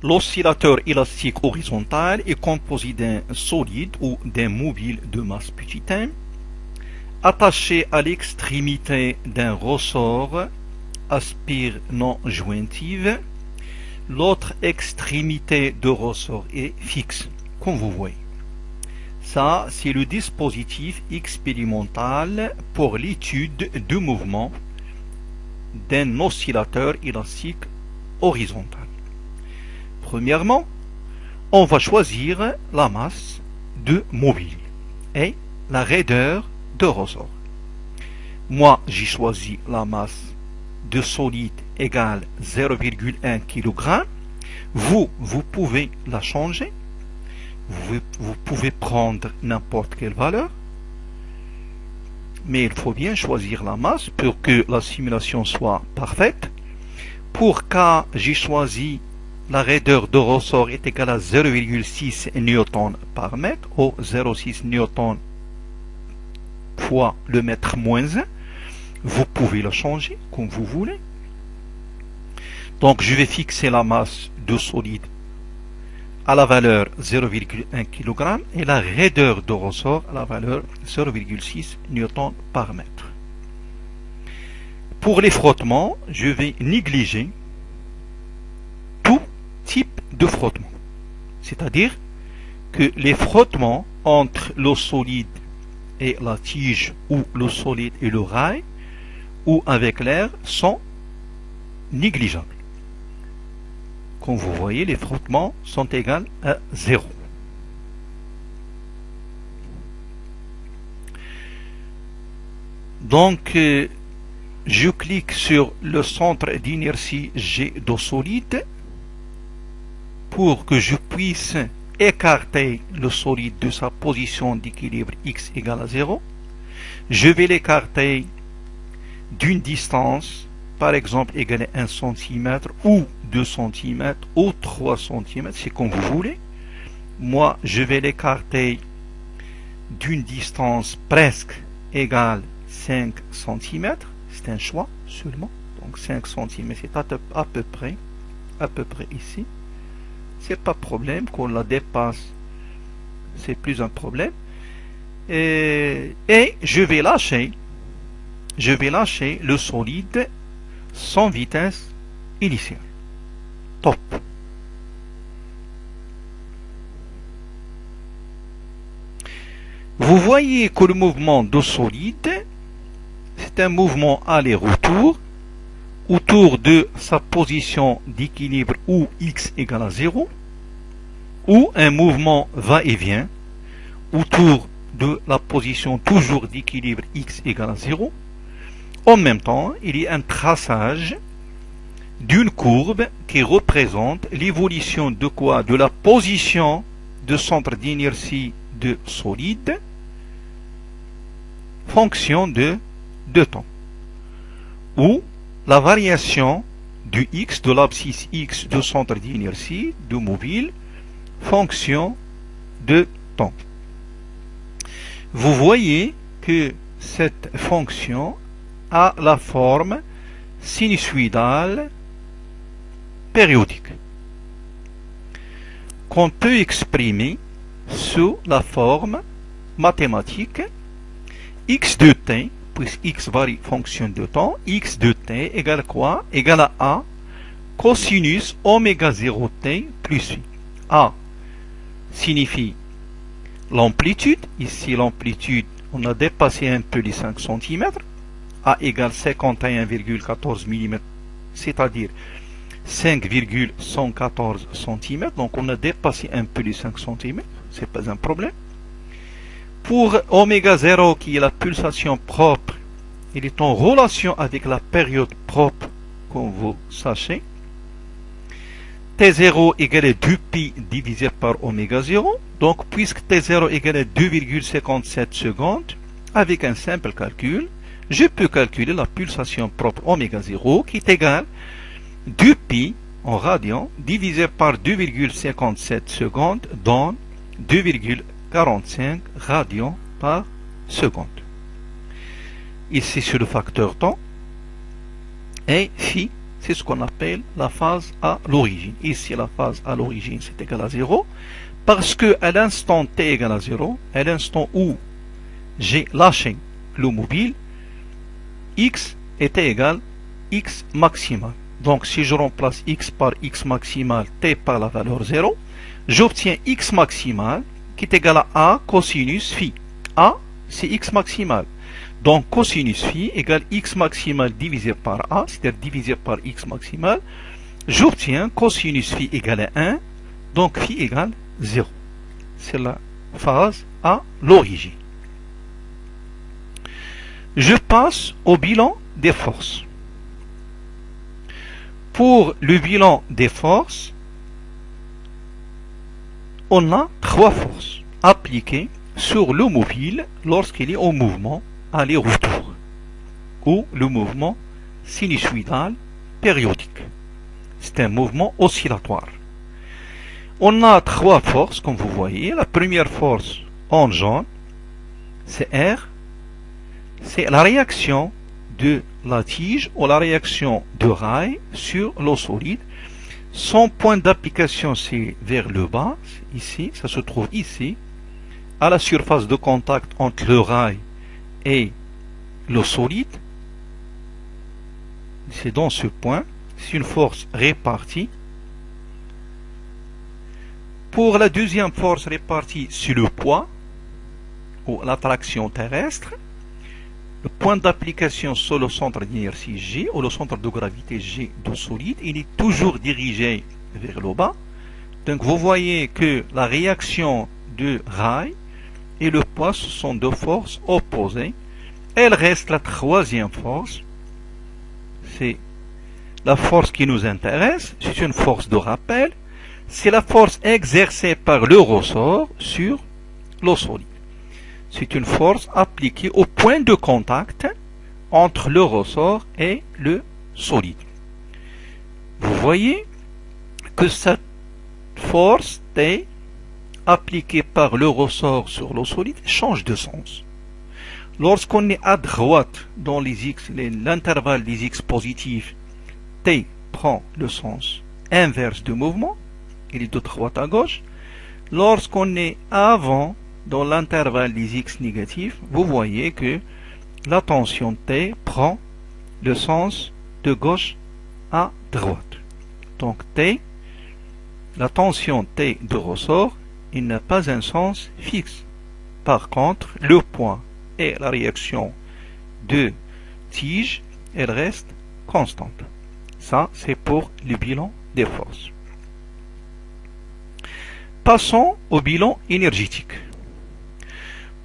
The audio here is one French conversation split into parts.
L'oscillateur élastique horizontal est composé d'un solide ou d'un mobile de masse petit attaché à l'extrémité d'un ressort aspire non jointive. L'autre extrémité de ressort est fixe, comme vous voyez. Ça, c'est le dispositif expérimental pour l'étude du mouvement d'un oscillateur élastique horizontal. Premièrement, on va choisir la masse de mobile et la raideur de ressort. Moi, j'ai choisi la masse de solide égale 0,1 kg. Vous, vous pouvez la changer. Vous, pouvez prendre n'importe quelle valeur. Mais il faut bien choisir la masse pour que la simulation soit parfaite. Pour cas, j'ai choisi la raideur de ressort est égale à 0,6 newton par mètre ou 0,6 newton fois le mètre moins 1. Vous pouvez le changer comme vous voulez. Donc je vais fixer la masse de solide à la valeur 0,1 kg et la raideur de ressort à la valeur 0,6 newton par mètre. Pour les frottements, je vais négliger type de frottement. C'est-à-dire que les frottements entre le solide et la tige ou le solide et le rail ou avec l'air sont négligeables. Comme vous voyez, les frottements sont égaux à 0. Donc, euh, je clique sur le centre d'inertie G de solide pour que je puisse écarter le solide de sa position d'équilibre x égale à 0, je vais l'écarter d'une distance, par exemple égale à 1 cm ou 2 cm ou 3 cm, c'est comme vous voulez. Moi, je vais l'écarter d'une distance presque égale 5 cm. C'est un choix seulement. Donc 5 cm, c'est à peu près, à peu près ici c'est pas problème qu'on la dépasse c'est plus un problème. Et, je vais lâcher. Je vais lâcher le solide sans vitesse initiale. Top. Vous voyez que le mouvement de solide c'est un mouvement aller-retour autour de sa position d'équilibre où x égale à 0, ou un mouvement va-et-vient autour de la position toujours d'équilibre x égale à 0. En même temps, il y a un traçage d'une courbe qui représente l'évolution de quoi? De la position de centre d'inertie de solide fonction de, de temps. Ou la variation du x, de l'abscisse x de centre d'inertie de mobile, fonction de temps. Vous voyez que cette fonction a la forme sinusoïdale périodique qu'on peut exprimer sous la forme mathématique x de t puisque x varie fonction de temps, x de t égale quoi? Égale à a cosinus oméga 0 t plus i. a signifie l'amplitude. Ici, l'amplitude, on a dépassé un peu les 5 cm. a égale 51,14 mm, c'est-à-dire 5,114 cm. Donc, on a dépassé un peu les 5 cm. C'est pas un problème. Pour oméga 0, qui est la pulsation propre, il est en relation avec la période propre, comme vous sachez. T0 égale 2pi divisé par oméga 0. Donc, puisque T0 égale 2,57 secondes, avec un simple calcul, je peux calculer la pulsation propre oméga 0 qui est égale 2pi en radian divisé par 2,57 secondes dans 2,57 45 radians par seconde. Ici, sur le facteur temps. Et phi, c'est ce qu'on appelle la phase à l'origine. Ici, la phase à l'origine, c'est égal à 0. Parce que à l'instant t égale à 0, à l'instant où j'ai lâché le mobile, x était égal x maximal. Donc si je remplace x par x maximal, t par la valeur 0, j'obtiens x maximal qui est égal à a cosinus phi. a, c'est x maximal. Donc cosinus phi égale x maximal divisé par a, c'est-à-dire divisé par x maximal. J'obtiens cosinus phi égale à 1, donc phi égale 0. C'est la phase à l'origine. Je passe au bilan des forces. Pour le bilan des forces, on a trois forces appliquées sur le mobile lorsqu'il est en mouvement aller-retour ou le mouvement sinusoïdal périodique. C'est un mouvement oscillatoire. On a trois forces, comme vous voyez. La première force en jaune, c'est R. C'est la réaction de la tige ou la réaction de rail sur l'eau solide. Son point d'application, c'est vers le bas, ici, ça se trouve ici, à la surface de contact entre le rail et l'eau solide. C'est dans ce point, c'est une force répartie pour la deuxième force répartie sur le poids, ou l'attraction terrestre, le point d'application sur le centre d'inertie G, ou le centre de gravité G de solide, il est toujours dirigé vers le bas. Donc vous voyez que la réaction de rail et le poids sont deux forces opposées. Elle reste la troisième force. C'est la force qui nous intéresse. C'est une force de rappel c'est la force exercée par le ressort sur l'eau solide. C'est une force appliquée au point de contact entre le ressort et le solide. Vous voyez que cette force T appliquée par le ressort sur l'eau solide change de sens. Lorsqu'on est à droite dans l'intervalle des x positifs, T prend le sens inverse du mouvement il est de droite à gauche. Lorsqu'on est avant, dans l'intervalle des x négatifs, vous voyez que la tension T prend le sens de gauche à droite. Donc T, la tension T de ressort, il n'a pas un sens fixe. Par contre, le point et la réaction de tige, elle reste constante. Ça, c'est pour le bilan des forces. Passons au bilan énergétique.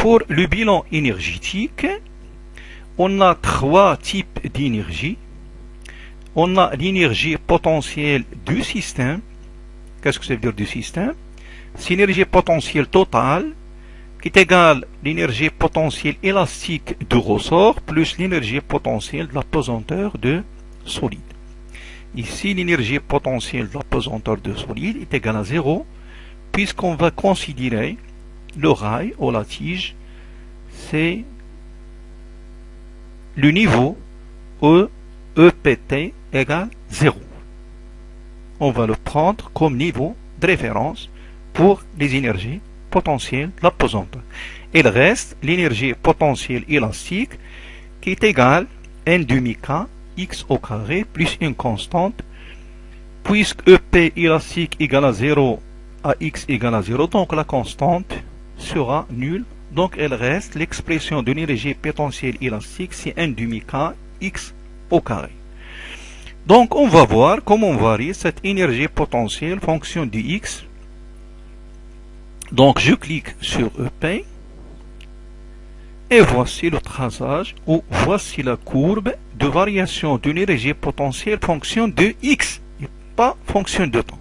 Pour le bilan énergétique, on a trois types d'énergie. On a l'énergie potentielle du système. Qu'est-ce que ça veut dire du système? C'est l'énergie potentielle totale qui est égale à l'énergie potentielle élastique du ressort plus l'énergie potentielle de la pesanteur de solide. Ici, l'énergie potentielle de la pesanteur de solide est égale à 0 puisqu'on va considérer le rail ou la tige, c'est le niveau E, EPT égale 0. On va le prendre comme niveau de référence pour les énergies potentielles de la pesante. Il reste l'énergie potentielle élastique qui est égale n demi k x au carré plus une constante puisque EP élastique égale à 0 à x égale à 0, donc la constante sera nulle. Donc elle reste l'expression de l'énergie potentielle élastique, c'est 1 demi k x au carré. Donc on va voir comment varie cette énergie potentielle fonction de x. Donc je clique sur EP. Et voici le traçage ou voici la courbe de variation de l'énergie potentielle fonction de x et pas fonction de temps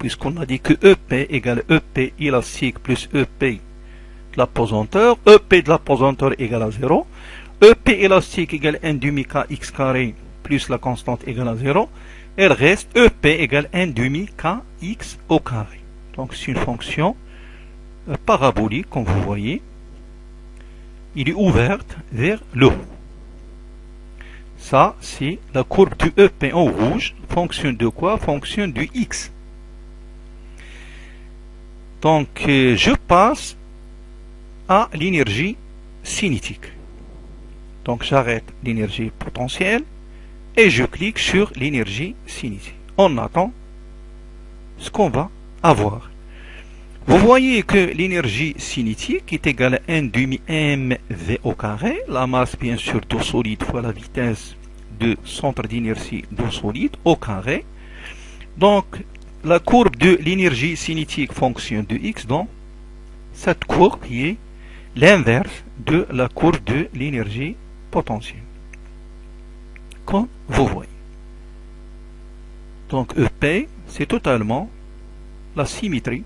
puisqu'on a dit que EP égale EP élastique plus EP de la pesanteur, EP de la pesanteur égale à 0, EP élastique égale 1 demi k x carré plus la constante égale à 0, elle reste EP égale 1 demi k x au carré. Donc c'est une fonction euh, parabolique, comme vous voyez. Il est ouverte vers le haut. Ça, c'est la courbe du EP en rouge. Fonction de quoi? Fonction du X. Donc, euh, je passe à l'énergie cinétique. Donc, j'arrête l'énergie potentielle et je clique sur l'énergie cinétique. On attend ce qu'on va avoir. Vous voyez que l'énergie cinétique est égale à 1 demi mv au carré, la masse bien sûr d'eau solide fois la vitesse de centre d'inertie d'eau solide au carré. Donc la courbe de l'énergie cinétique fonctionne de x, donc cette courbe qui est l'inverse de la courbe de l'énergie potentielle. Comme vous voyez. Donc EP, c'est totalement la symétrie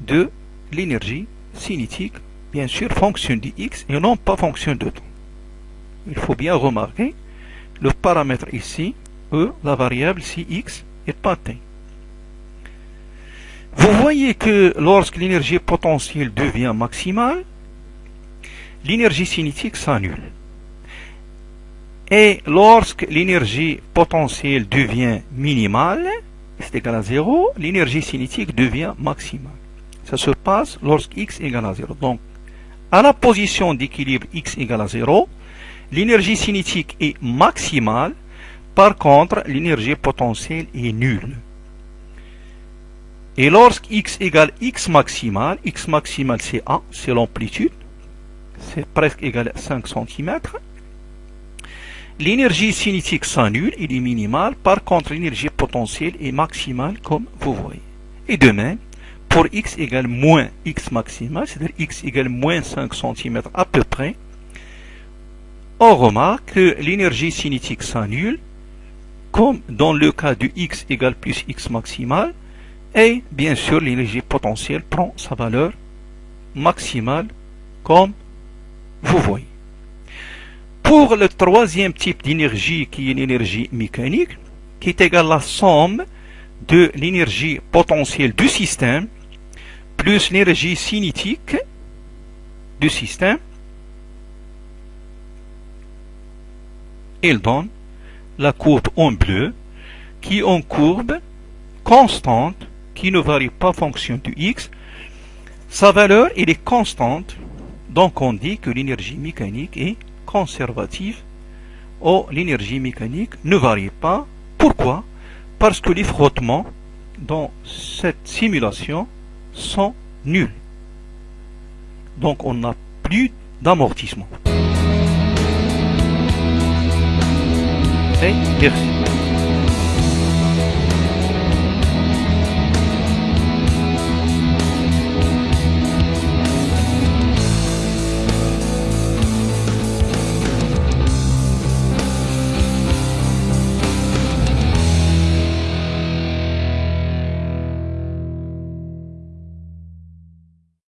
de l'énergie cinétique, bien sûr, fonction de x et non pas fonction de temps. Il faut bien remarquer le paramètre ici, E, la variable si x est pas. Vous voyez que lorsque l'énergie potentielle devient maximale, l'énergie cinétique s'annule. Et lorsque l'énergie potentielle devient minimale, c'est égal à 0, l'énergie cinétique devient maximale. Ça se passe lorsque x égale à 0. Donc, à la position d'équilibre x égale à 0, l'énergie cinétique est maximale, par contre, l'énergie potentielle est nulle. Et lorsque x égale x maximal, x maximal c'est A, c'est l'amplitude, c'est presque égal à 5 cm. L'énergie cinétique s'annule, il est minimale, par contre l'énergie potentielle est maximale comme vous voyez. Et de même, pour x égale moins x maximal, c'est-à-dire x égale moins 5 cm à peu près, on remarque que l'énergie cinétique s'annule, comme dans le cas du x égale plus x maximal, et bien sûr, l'énergie potentielle prend sa valeur maximale, comme vous voyez. Pour le troisième type d'énergie, qui est l'énergie mécanique, qui est égale à la somme de l'énergie potentielle du système, plus l'énergie cinétique du système, il donne la courbe en bleu, qui est une courbe constante qui ne varie pas fonction du x, sa valeur est constante, donc on dit que l'énergie mécanique est conservative, ou l'énergie mécanique ne varie pas. Pourquoi? Parce que les frottements dans cette simulation sont nuls. Donc on n'a plus d'amortissement. Merci.